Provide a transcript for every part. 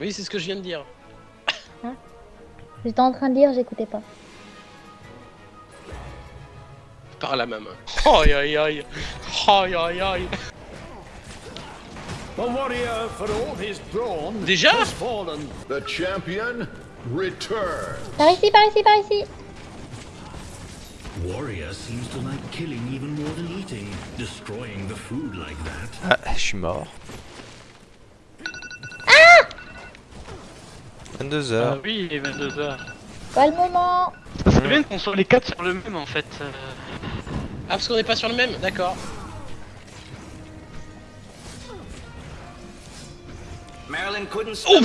Oui, c'est ce que je viens de dire. J'étais en train de dire, j'écoutais pas. Par la même. Aïe aïe aïe. Aïe aïe aïe. The warrior, for all his brawn, Déjà has fallen. The champion returns. Par ici, par ici, par ici. Warrior seems to like killing even more than eating. Destroying the food like that. Ah, je suis mort. 22 Ah heures. oui, il est 22h. Pas le moment. Ça serait bien qu'on soit les 4 sur le même en fait. euh. Ah, parce qu'on n'est pas sur le même D'accord. Marilyn couldn't Oh,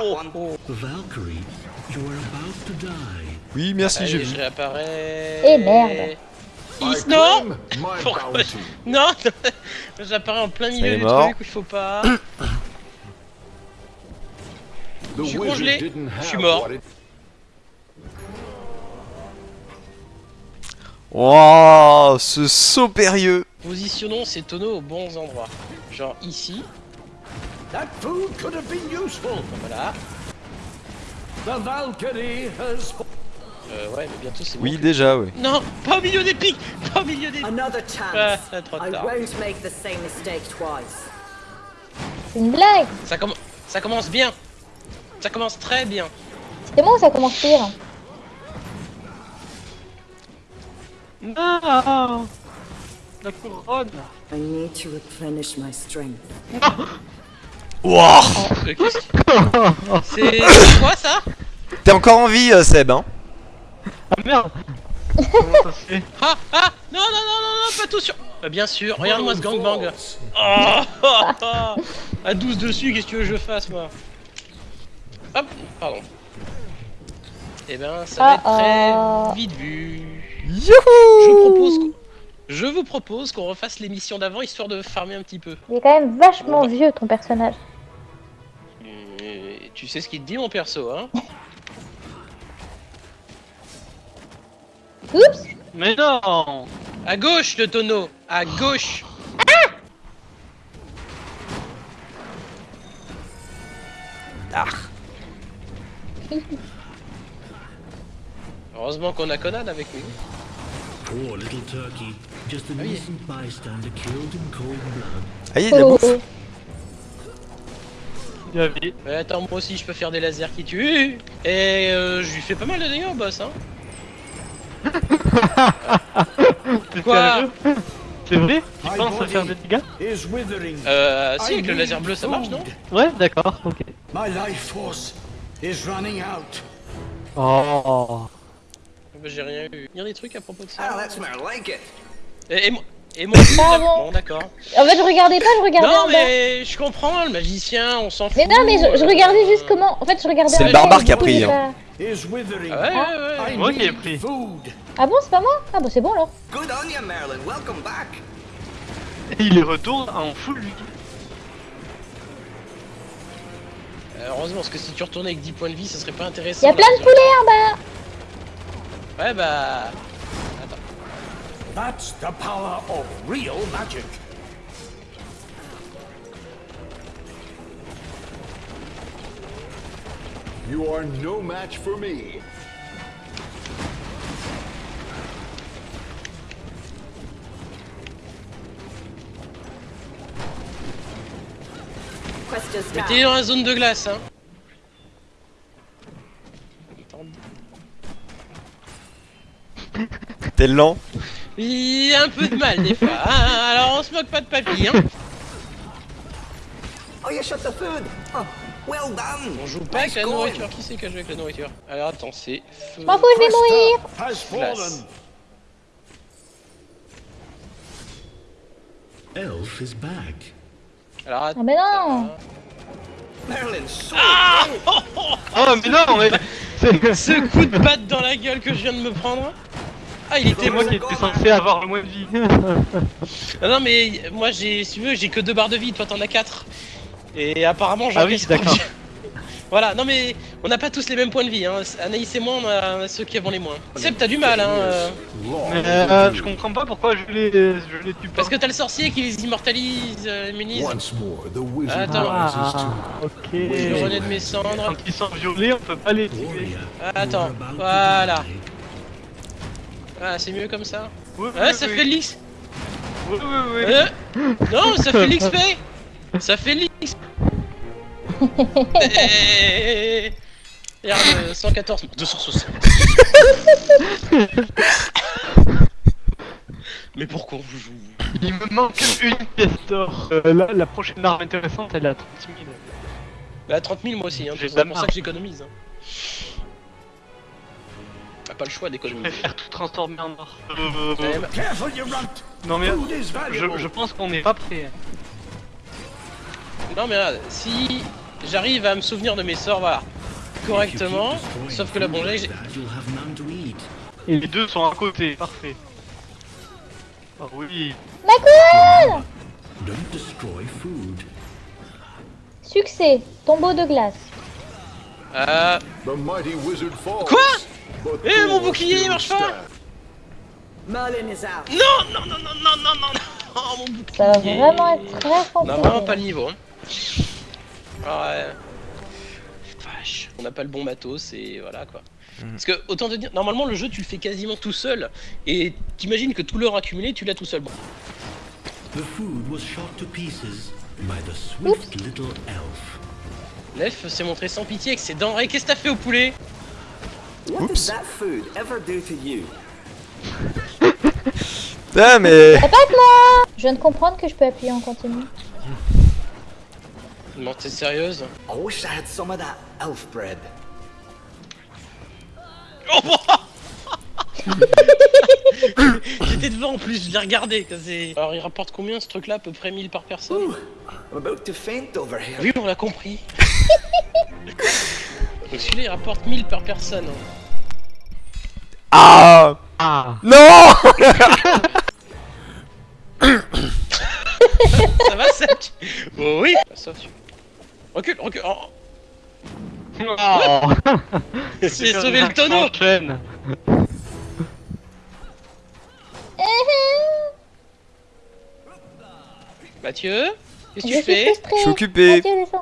oh, oh. Valkyrie, you are about to die. Oui, merci, j'ai vu. je réapparais. Eh, merde. Non Pourquoi. Non J'apparais en plein milieu du truc où il faut pas. Je suis congelé. Je suis mort. Wow, ce saut périlleux. Positionnons ces tonneaux aux bons endroits. Genre ici, That food could have been useful. voilà. The Valkyrie has. Euh, ouais, mais bientôt c'est bon. Oui, déjà, oui. Non, pas au milieu des pics Pas au milieu des pics Another Ah, chance. trop I tard. won't make the same mistake twice. C'est une blague. Ça, comm- ça commence bien Ça commence très bien. C'est moi ou ça commence pire. Non La couronne. I need to replenish my strength. Wow. Euh, qu'est-ce que- C'est c'est quoi ça? T'es encore en vie, euh, Seb, hein. Ah merde. Comment ça se fait? Ah Ah. Non, non, non, non, non, pas tout sur... Bah, bien sûr, regarde-moi ce gangbang. Oh, oh, oh. À 12 dessus, qu'est-ce que tu veux que je fasse, moi? Hop, pardon. Eh ben, ça va être Ah, ah. très vite vu. Je propose vous propose qu'on refasse l'émission d'avant, histoire de farmer un petit peu. Il est quand même vachement vieux ton personnage. Euh, tu sais ce qu'il te dit, mon perso, hein? Oups Mais non À gauche, le tonneau À gauche Heureusement qu'on a Conan avec nous. Poor little turkey. Just an yeah. innocent bystander killed in cold blood. Ah, il y a de la bouffe. Bien vu. Ouais, attends, moi aussi je peux faire des lasers qui tuent. Et euh, je lui fais pas mal de dégâts au boss, hein. Quoi C'est vrai Tu penses à faire des dégâts. Euh, si, avec le laser bleu ça marche, non. Ouais, d'accord, ok. My life force is running out. Oh Bah, J'ai rien eu. Il y a des trucs à propos de Ah, ça. that's more like it. Et, et moi et moi Ah d'accord. bon d'accord. En fait, je regardais pas, je regardais Non en bas. mais je comprends, le magicien, on s'en fout. Mais non, mais je, je euh, regardais juste comment. En fait, je regardais C'est le barbare qui a pris, hein. pas-. Ah ouais, ouais, Moi qui ai pris. food. Ah bon, c'est pas moi? Ah bon, c'est bon alors. Good on you, Marilyn. Welcome back. Et il retourne en full lui. Euh, heureusement, parce que si tu retournais avec 10 points de vie, ça serait pas Il intéressant. y a plein de poulets en bas. Ouais bah... Attends. That's the power of real magic. You are no match for me. Quest is Mettez-les down. dans la zone de glace, hein. T'es lent. Il y a un peu de mal des fois. hein. Alors on se moque pas de papy, hein. Oh, you shot the food. Oh, well done. On joue pas avec la going. nourriture. Qui c'est qui a joué avec la nourriture Alors attends, c'est... feu. M'en fous, je vais mourir. Elf is back. Alors Ah attends. mais non. Marilyn, so Oh mais non mais C'est Ce coup de batte dans la gueule que je viens de me prendre. Ah il était c'est moi qui étais censé avoir le moins de vie. Ah non mais moi j'ai, si tu veux, j'ai que deux barres de vie, toi t'en as quatre. Et apparemment j'en Ah oui, d'accord. Voilà, non mais on n'a pas tous les mêmes points de vie. Hein. Anaïs et moi, on a, ceux qui avons les moins. Seb, t'as du mal, hein. euh, Mais euh, je comprends pas pourquoi je les, je les tue pas. Parce que t'as le sorcier qui les immortalise, euh, immunise. Once more, the wizard Attends. Ah, ok. Je renais de mes cendres. Quand ils sont violés, on peut pas les tuer. Attends, voilà. Ah, c'est mieux comme ça. Oui, Ah, oui, ça oui. fait l'X. Oui, oui, oui. Euh, non, ça fait l'XP. Ça fait l'X. Eh, Regarde, euh, 114, 260. Mais pourquoi on vous joue Il me manque une pièce d'or. Euh, la, la prochaine arme intéressante, elle est à 30 000. Bah 30 000 moi aussi, hein, c'est pour ça que j'économise. Hein. Pas le choix d'économiser. Je préfère tout transformer en or. Non mais je, pense qu'on n'est pas prêt. Non mais si j'arrive à me souvenir de mes sorts, voilà, correctement, sauf que la bon j'ai... Et les deux sont à côté, parfait. Oh oui. Succès, tombeau de glace. Euh... Quoi? Eh, mon bouclier, il marche pas stands. Merlin is out. Non, non, non, non, non, non, non, non, Oh, mon bouclier Ça va vraiment être très On a vraiment pas le niveau. Hein. Ouais. Vache. On n'a pas le bon matos et voilà quoi. Parce que autant te dire, normalement le jeu tu le fais quasiment tout seul et t'imagines que tout l'or accumulé tu l'as tout seul. Bon. The food was shot to pieces by the swift little elf. L'elfe s'est montré sans pitié avec ses denrées. Qu'est-ce que t'as fait au poulet? Oups. does that food ever do to you? Ah, mais. Attaque-moi Je viens de comprendre que je peux appuyer en continu. Non, t'es sérieuse I wish I had some of that elf bread. J'étais devant en plus, je l'ai regardé. Alors il rapporte combien ce truc là À peu près 1000 par personne Ooh, I'm about to faint over here. Oui, on l'a compris. Donc celui-là il rapporte 1000 par personne. Ah Ah. Non Ça va ça tu- Oh oui Bah, Sauf. Recule, recule oh. Oh. J'ai sauvé le tonneau. Mathieu Qu'est-ce que tu fais? Je suis occupé. Mathieu.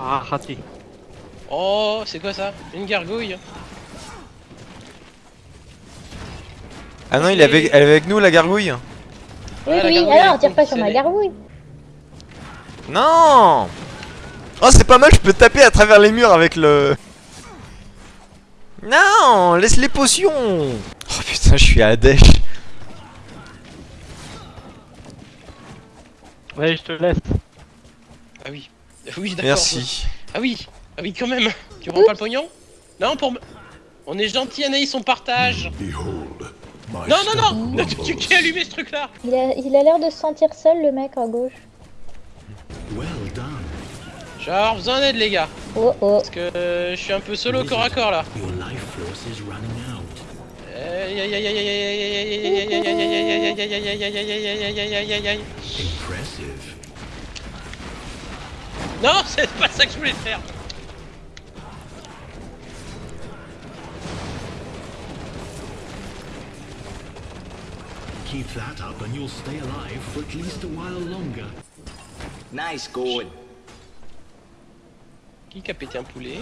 Ah, raté. Oh, c'est quoi ça? Une gargouille Ah non, il est avec, elle est avec nous, la gargouille Oui, la oui, elle alors tire pas sur ma gargouille. Non Oh, c'est pas mal, je peux taper à travers les murs avec le... Non Laisse les potions Oh putain, je suis à dèche. Ouais, je te laisse. Ah oui. Oui, d'accord. Merci. Ah oui. Ah oui, quand même Tu rends pas le pognon Non, pour me... On est gentil, Anaïs, on partage Non, non, non Tu qui allumé ce truc-là Il a l'air de se sentir seul, le mec, à gauche. Genre, vous en êtes, les gars Oh, oh Parce que je suis un peu solo corps à corps, là non, c'est pas ça que je voulais faire. Keep that up and you'll stay alive for at least a while longer. Nice going. Qui a pété un poulet?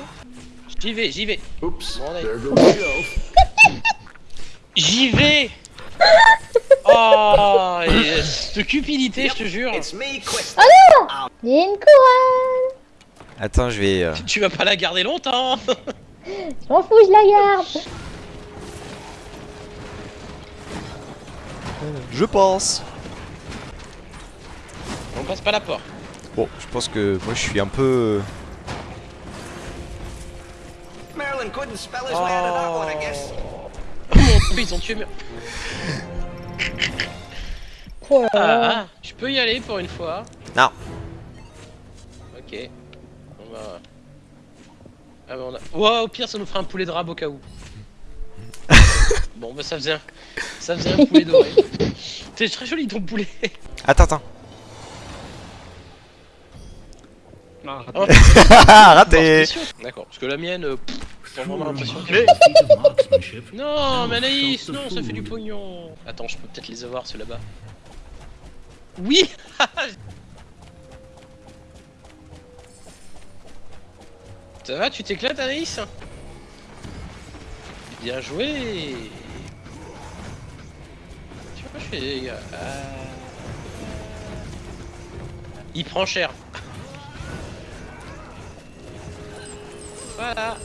J'y vais, j'y vais. Oops, Bon, allez. there goes the elf. J'y vais Oh et Cette cupidité, je te jure It's me, Quest. Il y a une couronne Attends, je vais... euh, Tu vas pas la garder longtemps Je m'en fous, je la garde Je pense. On passe pas la porte. Bon, je pense que moi je suis un peu... Merlin couldn't spell his way out of that one, I guess. Oh ils ont tué Mer- là Ah, ah, je peux y aller pour une fois. Non. Ok. On va... Ah bah on a... Ouah, au pire ça nous fera un poulet de rab au cas où. Bon bah ça faisait un... Ça faisait un poulet doré. C'est très joli ton poulet. Attends, attends. Non, raté. Oh, Raté spéciaux. D'accord, parce que la mienne, euh, j'ai vraiment l'impression que... Non, mais Anaïs, non, ça fait du pognon. Attends, je peux peut-être les avoir, ceux là-bas. Oui Ça va, tu t'éclates, Anaïs? Bien joué Les gars. Ah. Il prend cher. Voilà.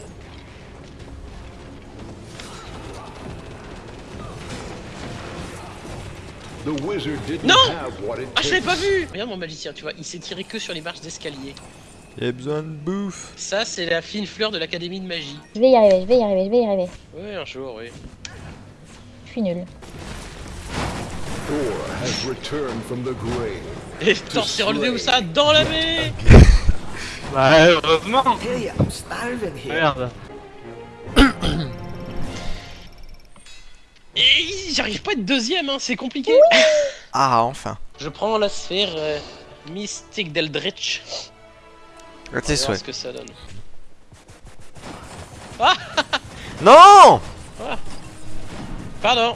The wizard didn't Non have what it Ah, je l'ai pas vu Regarde mon magicien, tu vois, il s'est tiré que sur les marches d'escalier. Y'a besoin de bouffe. Ça, c'est la fine fleur de l'académie de magie. Je vais y arriver, je vais y arriver, je vais y arriver. Ouais, un jour, oui. Je suis nul. Et Thor s'est relevé où ça Dans la baie Bah, heureusement Hey, I'm starving here. Merde. Et j'arrive pas à être deuxième, hein, c'est compliqué. Ah, enfin. Je prends la sphère euh, mystique d'Eldritch. À tes souhaits. ce que ça donne. Non Pardon.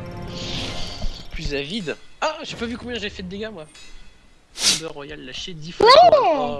Plus avide. Ah, j'ai pas vu combien j'ai fait de dégâts moi. Thunder Royal lâché 10 fois. Oh.